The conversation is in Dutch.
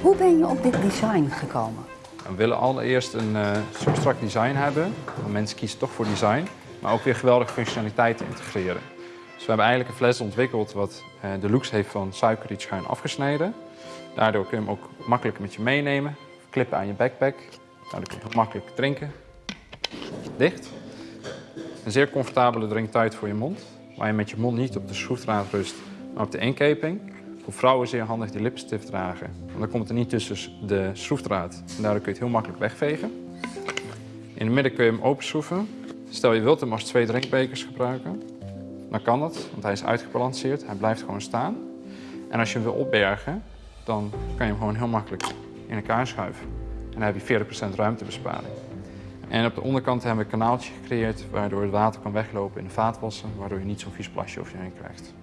Hoe ben je op dit design gekomen? We willen allereerst een uh, substract design hebben. Want mensen kiezen toch voor design, maar ook weer geweldige functionaliteit integreren. Dus we hebben eigenlijk een fles ontwikkeld wat uh, de looks heeft van suikerriet schuin afgesneden. Daardoor kun je hem ook makkelijk met je meenemen. Klippen aan je backpack. Daardoor kun je heel makkelijk drinken. Dicht. Een zeer comfortabele drinktijd voor je mond. Waar je met je mond niet op de schroefdraad rust, maar op de inkeping. Voor vrouwen zeer handig die lipstift dragen. Want dan komt er niet tussen de schroefdraad. En daardoor kun je het heel makkelijk wegvegen. In het midden kun je hem openschroeven. Stel je wilt hem als twee drinkbekers gebruiken. Dan kan dat, want hij is uitgebalanceerd. Hij blijft gewoon staan. En als je hem wil opbergen, dan kan je hem gewoon heel makkelijk in elkaar schuiven. En dan heb je 40% ruimtebesparing. En op de onderkant hebben we een kanaaltje gecreëerd waardoor het water kan weglopen in de vaatwassen, waardoor je niet zo'n vies plasje over je heen krijgt.